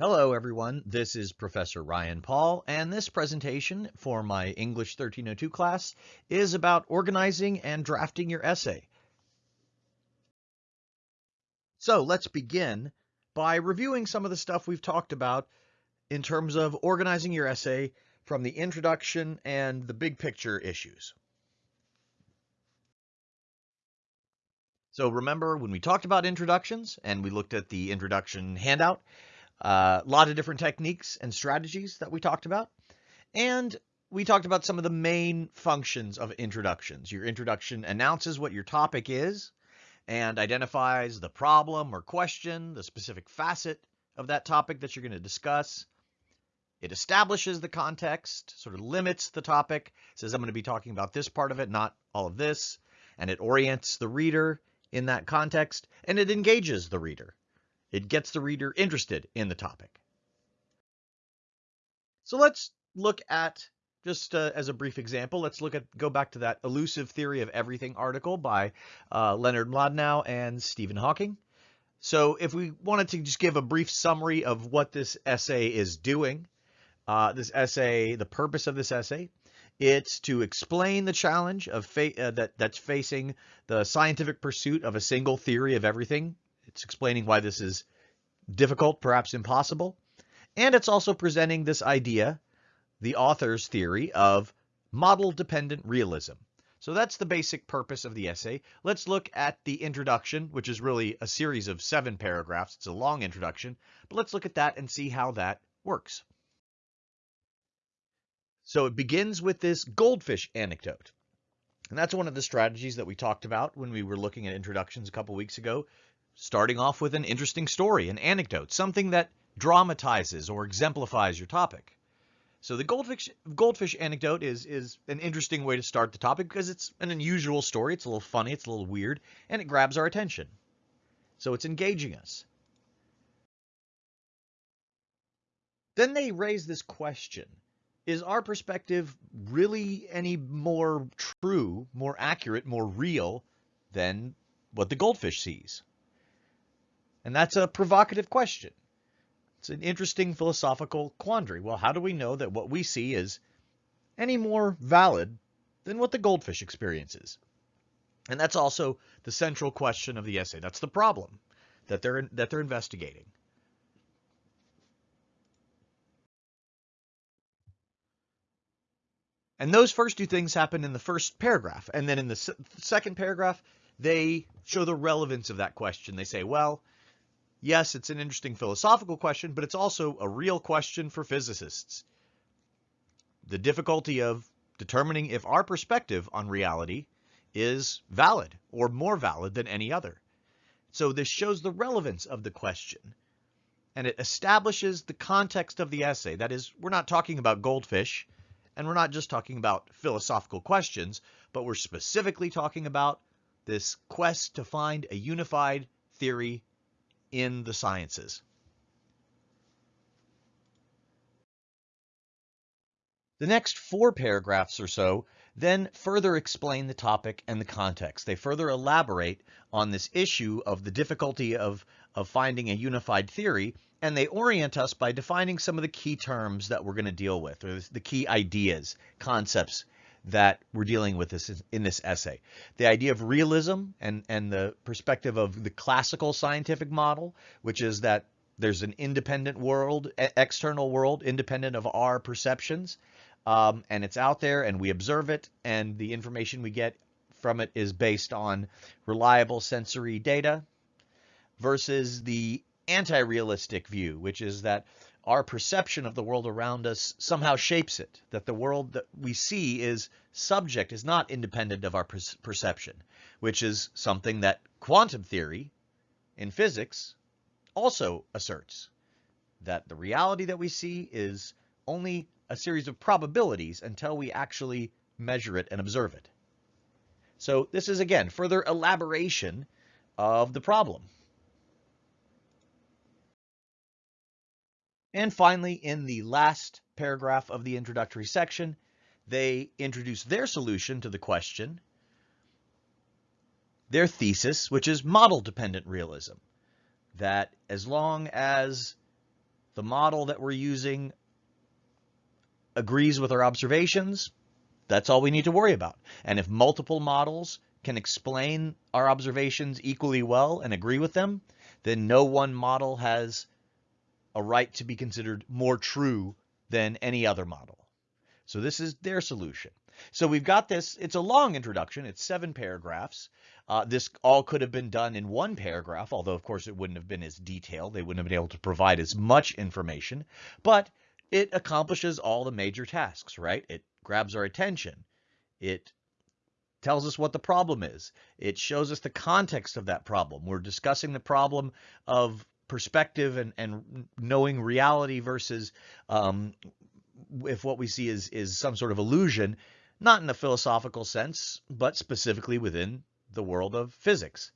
Hello everyone, this is Professor Ryan Paul, and this presentation for my English 1302 class is about organizing and drafting your essay. So let's begin by reviewing some of the stuff we've talked about in terms of organizing your essay from the introduction and the big picture issues. So remember when we talked about introductions and we looked at the introduction handout, a lot of different techniques and strategies that we talked about. And we talked about some of the main functions of introductions. Your introduction announces what your topic is and identifies the problem or question, the specific facet of that topic that you're going to discuss. It establishes the context, sort of limits the topic, says I'm going to be talking about this part of it, not all of this, and it orients the reader in that context, and it engages the reader. It gets the reader interested in the topic. So let's look at, just uh, as a brief example, let's look at, go back to that elusive theory of everything article by uh, Leonard Mlodinow and Stephen Hawking. So if we wanted to just give a brief summary of what this essay is doing, uh, this essay, the purpose of this essay, it's to explain the challenge of uh, that that's facing the scientific pursuit of a single theory of everything it's explaining why this is difficult, perhaps impossible. And it's also presenting this idea, the author's theory of model-dependent realism. So that's the basic purpose of the essay. Let's look at the introduction, which is really a series of seven paragraphs. It's a long introduction, but let's look at that and see how that works. So it begins with this goldfish anecdote. And that's one of the strategies that we talked about when we were looking at introductions a couple weeks ago starting off with an interesting story, an anecdote, something that dramatizes or exemplifies your topic. So the goldfish goldfish anecdote is is an interesting way to start the topic because it's an unusual story. It's a little funny, it's a little weird, and it grabs our attention. So it's engaging us. Then they raise this question. Is our perspective really any more true, more accurate, more real than what the goldfish sees? And that's a provocative question. It's an interesting philosophical quandary. Well, how do we know that what we see is any more valid than what the goldfish experiences? And that's also the central question of the essay. That's the problem that they're that they're investigating. And those first two things happen in the first paragraph. And then in the second paragraph, they show the relevance of that question. They say, well, Yes, it's an interesting philosophical question, but it's also a real question for physicists. The difficulty of determining if our perspective on reality is valid or more valid than any other. So this shows the relevance of the question and it establishes the context of the essay. That is, we're not talking about goldfish and we're not just talking about philosophical questions, but we're specifically talking about this quest to find a unified theory in the sciences. The next four paragraphs or so then further explain the topic and the context. They further elaborate on this issue of the difficulty of, of finding a unified theory, and they orient us by defining some of the key terms that we're going to deal with, or the key ideas, concepts that we're dealing with this in this essay. The idea of realism and, and the perspective of the classical scientific model, which is that there's an independent world, external world, independent of our perceptions, um, and it's out there and we observe it, and the information we get from it is based on reliable sensory data versus the anti-realistic view, which is that our perception of the world around us somehow shapes it, that the world that we see is subject, is not independent of our per perception, which is something that quantum theory in physics also asserts, that the reality that we see is only a series of probabilities until we actually measure it and observe it. So this is, again, further elaboration of the problem. And finally, in the last paragraph of the introductory section, they introduce their solution to the question, their thesis, which is model-dependent realism, that as long as the model that we're using agrees with our observations, that's all we need to worry about. And if multiple models can explain our observations equally well and agree with them, then no one model has a right to be considered more true than any other model. So this is their solution. So we've got this, it's a long introduction, it's seven paragraphs. Uh, this all could have been done in one paragraph, although of course it wouldn't have been as detailed. They wouldn't have been able to provide as much information, but it accomplishes all the major tasks, right? It grabs our attention. It tells us what the problem is. It shows us the context of that problem. We're discussing the problem of perspective and, and knowing reality versus um, if what we see is, is some sort of illusion, not in a philosophical sense, but specifically within the world of physics.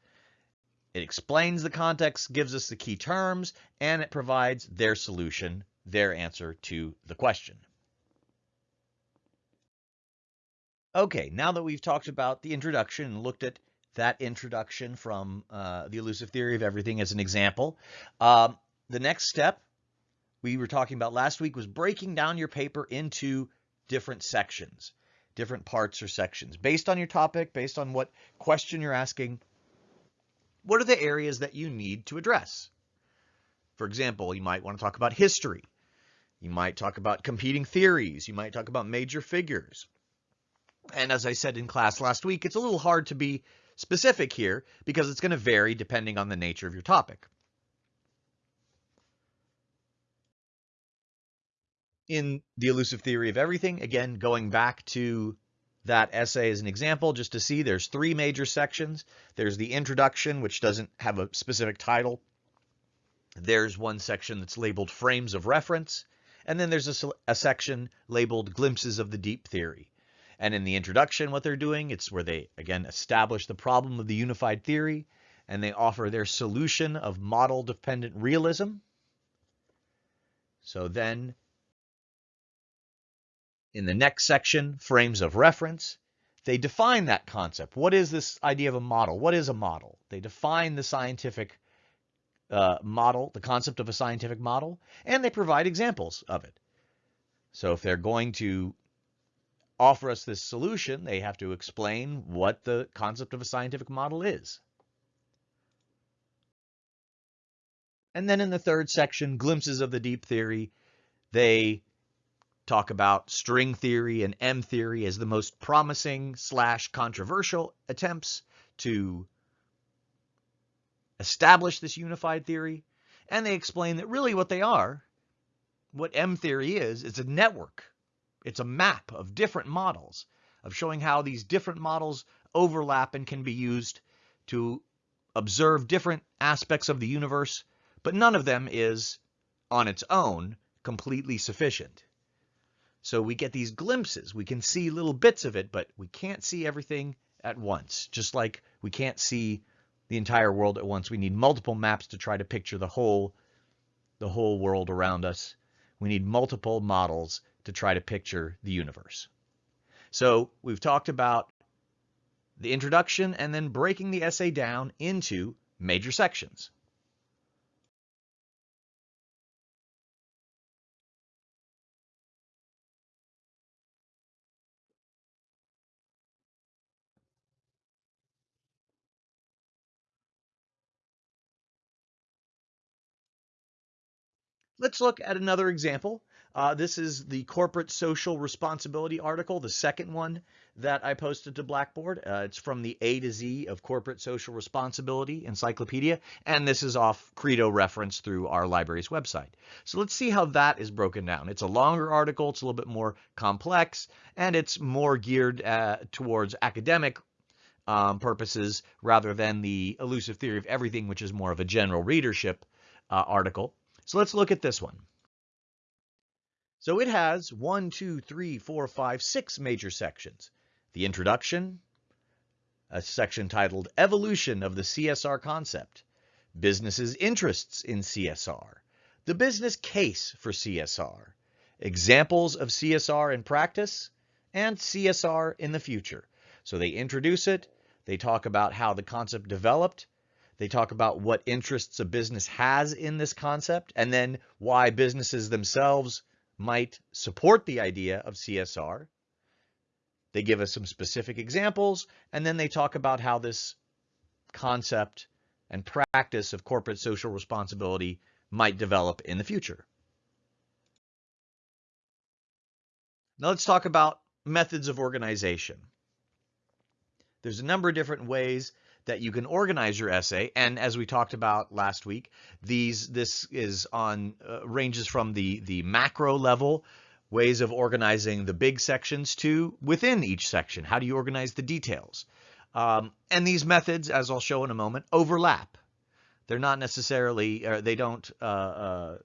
It explains the context, gives us the key terms, and it provides their solution, their answer to the question. Okay, now that we've talked about the introduction and looked at that introduction from uh, the elusive theory of everything as an example, um, the next step we were talking about last week was breaking down your paper into different sections different parts or sections. Based on your topic, based on what question you're asking, what are the areas that you need to address? For example, you might want to talk about history. You might talk about competing theories. You might talk about major figures. And as I said in class last week, it's a little hard to be specific here because it's going to vary depending on the nature of your topic. in the elusive theory of everything, again, going back to that essay as an example, just to see there's three major sections. There's the introduction, which doesn't have a specific title. There's one section that's labeled frames of reference. And then there's a, a section labeled glimpses of the deep theory. And in the introduction, what they're doing, it's where they, again, establish the problem of the unified theory, and they offer their solution of model-dependent realism. So then in the next section, frames of reference, they define that concept. What is this idea of a model? What is a model? They define the scientific uh, model, the concept of a scientific model, and they provide examples of it. So if they're going to offer us this solution, they have to explain what the concept of a scientific model is. And then in the third section, glimpses of the deep theory, they talk about string theory and M theory as the most promising slash controversial attempts to establish this unified theory. And they explain that really what they are, what M theory is, is a network. It's a map of different models of showing how these different models overlap and can be used to observe different aspects of the universe, but none of them is on its own completely sufficient. So we get these glimpses. We can see little bits of it, but we can't see everything at once. Just like we can't see the entire world at once. We need multiple maps to try to picture the whole, the whole world around us. We need multiple models to try to picture the universe. So we've talked about the introduction and then breaking the essay down into major sections. Let's look at another example. Uh, this is the corporate social responsibility article, the second one that I posted to Blackboard. Uh, it's from the A to Z of corporate social responsibility encyclopedia, and this is off Credo reference through our library's website. So let's see how that is broken down. It's a longer article, it's a little bit more complex, and it's more geared uh, towards academic um, purposes rather than the elusive theory of everything, which is more of a general readership uh, article. So let's look at this one. So it has one, two, three, four, five, six major sections. The introduction, a section titled Evolution of the CSR Concept, Businesses' Interests in CSR, the business case for CSR, examples of CSR in practice, and CSR in the future. So they introduce it, they talk about how the concept developed, They talk about what interests a business has in this concept and then why businesses themselves might support the idea of CSR. They give us some specific examples and then they talk about how this concept and practice of corporate social responsibility might develop in the future. Now let's talk about methods of organization. There's a number of different ways that you can organize your essay. And as we talked about last week, these this is on uh, ranges from the the macro level ways of organizing the big sections to within each section. How do you organize the details? Um, and these methods, as I'll show in a moment, overlap. They're not necessarily, they don't uh, uh,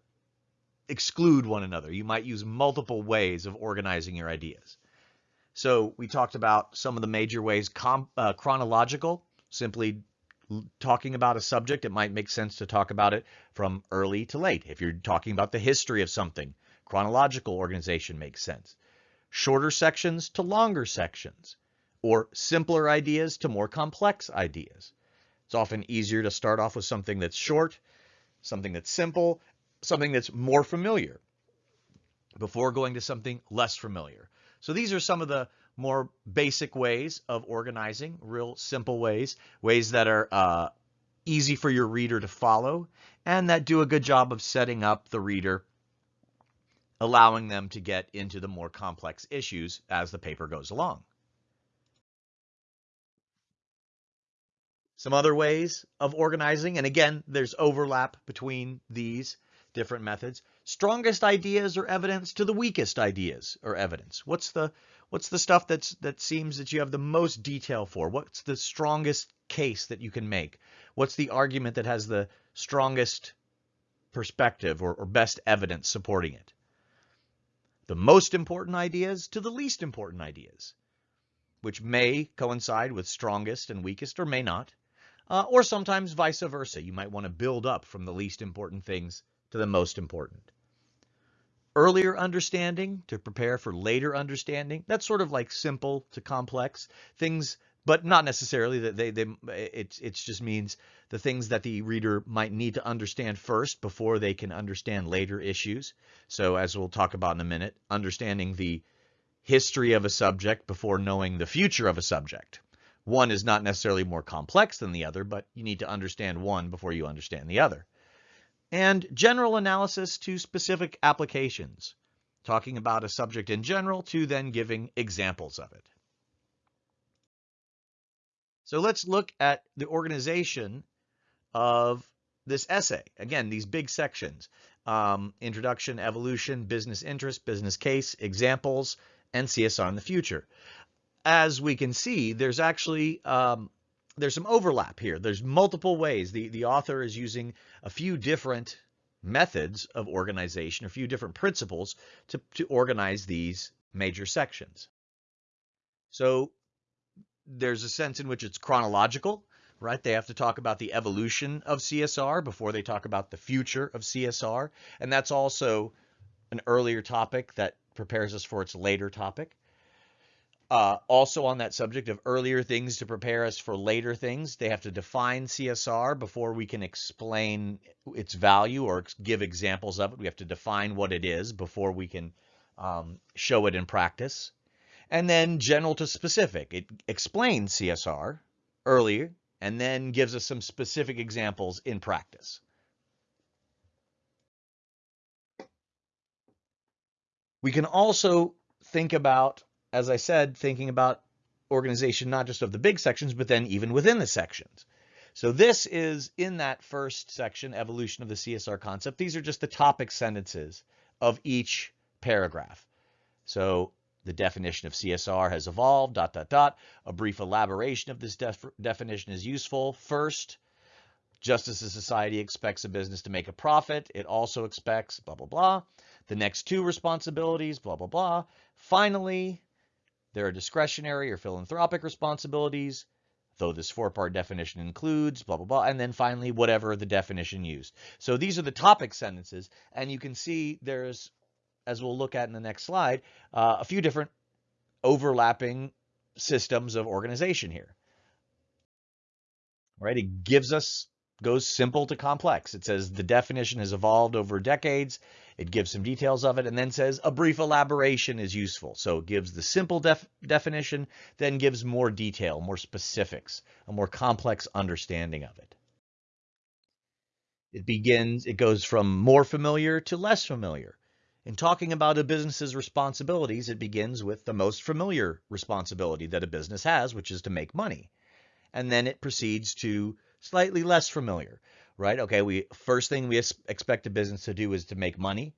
exclude one another. You might use multiple ways of organizing your ideas. So we talked about some of the major ways, uh, chronological, simply talking about a subject, it might make sense to talk about it from early to late. If you're talking about the history of something, chronological organization makes sense. Shorter sections to longer sections, or simpler ideas to more complex ideas. It's often easier to start off with something that's short, something that's simple, something that's more familiar before going to something less familiar. So these are some of the more basic ways of organizing, real simple ways, ways that are uh, easy for your reader to follow and that do a good job of setting up the reader, allowing them to get into the more complex issues as the paper goes along. Some other ways of organizing, and again, there's overlap between these different methods. Strongest ideas or evidence to the weakest ideas or evidence. What's the what's the stuff that's that seems that you have the most detail for? What's the strongest case that you can make? What's the argument that has the strongest perspective or, or best evidence supporting it? The most important ideas to the least important ideas, which may coincide with strongest and weakest or may not. Uh, or sometimes vice versa. You might want to build up from the least important things to the most important. Earlier understanding to prepare for later understanding. That's sort of like simple to complex things, but not necessarily that they, they it, it just means the things that the reader might need to understand first before they can understand later issues. So as we'll talk about in a minute, understanding the history of a subject before knowing the future of a subject. One is not necessarily more complex than the other, but you need to understand one before you understand the other and general analysis to specific applications, talking about a subject in general to then giving examples of it. So let's look at the organization of this essay. Again, these big sections, um, introduction, evolution, business interest, business case, examples, and CSR in the future. As we can see, there's actually um, there's some overlap here. There's multiple ways. The, the author is using a few different methods of organization, a few different principles to, to organize these major sections. So there's a sense in which it's chronological, right? They have to talk about the evolution of CSR before they talk about the future of CSR. And that's also an earlier topic that prepares us for its later topic. Uh, also on that subject of earlier things to prepare us for later things, they have to define CSR before we can explain its value or give examples of it. We have to define what it is before we can um, show it in practice. And then general to specific. It explains CSR earlier and then gives us some specific examples in practice. We can also think about as I said, thinking about organization not just of the big sections, but then even within the sections. So this is in that first section, evolution of the CSR concept. These are just the topic sentences of each paragraph. So the definition of CSR has evolved, dot, dot, dot. A brief elaboration of this def definition is useful. First, just as a society expects a business to make a profit, it also expects blah, blah, blah. The next two responsibilities, blah, blah, blah. Finally, there are discretionary or philanthropic responsibilities, though this four-part definition includes blah, blah, blah, and then finally, whatever the definition used. So these are the topic sentences, and you can see there's, as we'll look at in the next slide, uh, a few different overlapping systems of organization here. Right? It gives us goes simple to complex. It says the definition has evolved over decades. It gives some details of it and then says a brief elaboration is useful. So it gives the simple def definition, then gives more detail, more specifics, a more complex understanding of it. It begins, it goes from more familiar to less familiar. In talking about a business's responsibilities, it begins with the most familiar responsibility that a business has, which is to make money. And then it proceeds to slightly less familiar, right? Okay, we first thing we expect a business to do is to make money.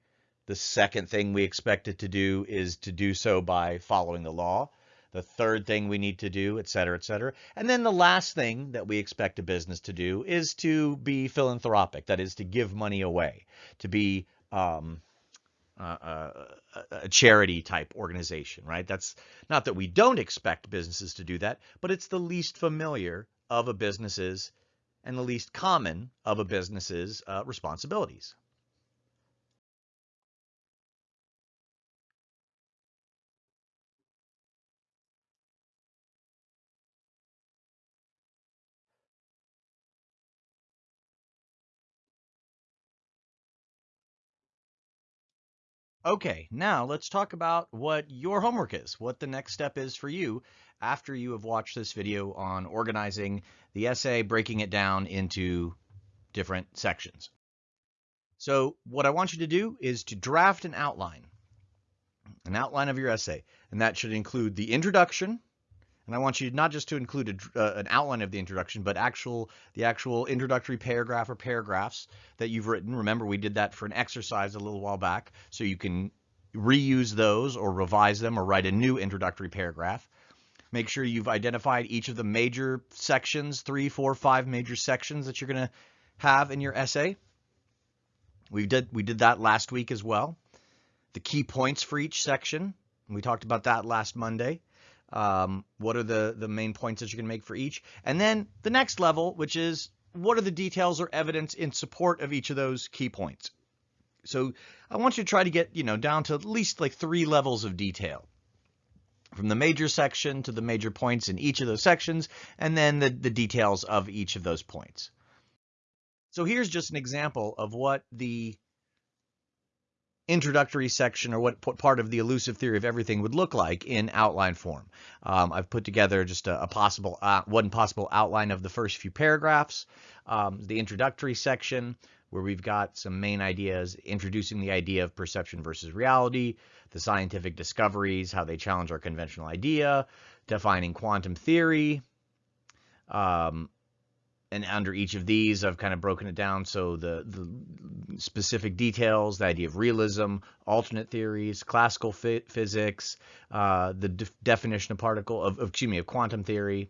The second thing we expect it to do is to do so by following the law. The third thing we need to do, et cetera, et cetera. And then the last thing that we expect a business to do is to be philanthropic, that is to give money away, to be um, uh, a charity type organization, right? That's not that we don't expect businesses to do that, but it's the least familiar of a business's and the least common of a business's uh, responsibilities. Okay, now let's talk about what your homework is, what the next step is for you after you have watched this video on organizing the essay, breaking it down into different sections. So what I want you to do is to draft an outline, an outline of your essay, and that should include the introduction, and I want you not just to include a, uh, an outline of the introduction, but actual the actual introductory paragraph or paragraphs that you've written. Remember, we did that for an exercise a little while back, so you can reuse those or revise them or write a new introductory paragraph. Make sure you've identified each of the major sections, three, four, five major sections that you're going to have in your essay. We did we did that last week as well. The key points for each section. We talked about that last Monday. Um, what are the, the main points that you can make for each? And then the next level, which is what are the details or evidence in support of each of those key points? So I want you to try to get, you know, down to at least like three levels of detail from the major section to the major points in each of those sections, and then the, the details of each of those points. So here's just an example of what the introductory section or what part of the elusive theory of everything would look like in outline form. Um, I've put together just a, a possible uh, one possible outline of the first few paragraphs, um, the introductory section where we've got some main ideas introducing the idea of perception versus reality, the scientific discoveries, how they challenge our conventional idea, defining quantum theory, um, and under each of these, I've kind of broken it down. So the, the specific details, the idea of realism, alternate theories, classical physics, uh, the de definition of particle of, of, excuse me, of quantum theory,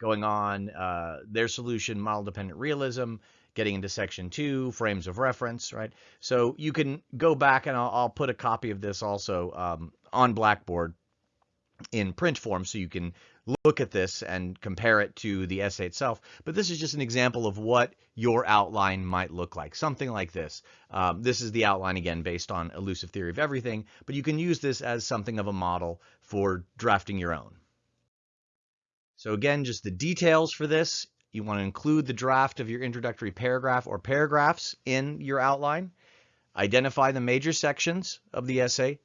going on, uh, their solution, model dependent realism, getting into section two, frames of reference, right? So you can go back and I'll, I'll put a copy of this also um, on Blackboard in print form so you can look at this and compare it to the essay itself. But this is just an example of what your outline might look like, something like this. Um, this is the outline again based on elusive theory of everything, but you can use this as something of a model for drafting your own. So again, just the details for this. You want to include the draft of your introductory paragraph or paragraphs in your outline. Identify the major sections of the essay.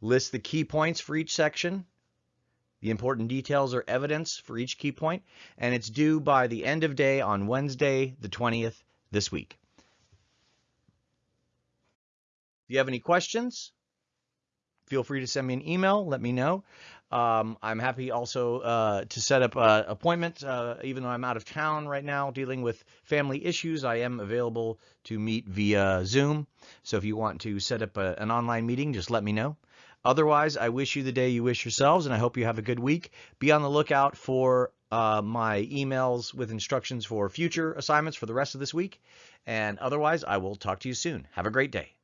List the key points for each section the important details or evidence for each key point, and it's due by the end of day on Wednesday, the 20th, this week. If you have any questions, feel free to send me an email. Let me know. Um, I'm happy also uh, to set up an appointment, uh, even though I'm out of town right now dealing with family issues. I am available to meet via Zoom. So if you want to set up a, an online meeting, just let me know. Otherwise, I wish you the day you wish yourselves, and I hope you have a good week. Be on the lookout for uh, my emails with instructions for future assignments for the rest of this week. And otherwise, I will talk to you soon. Have a great day.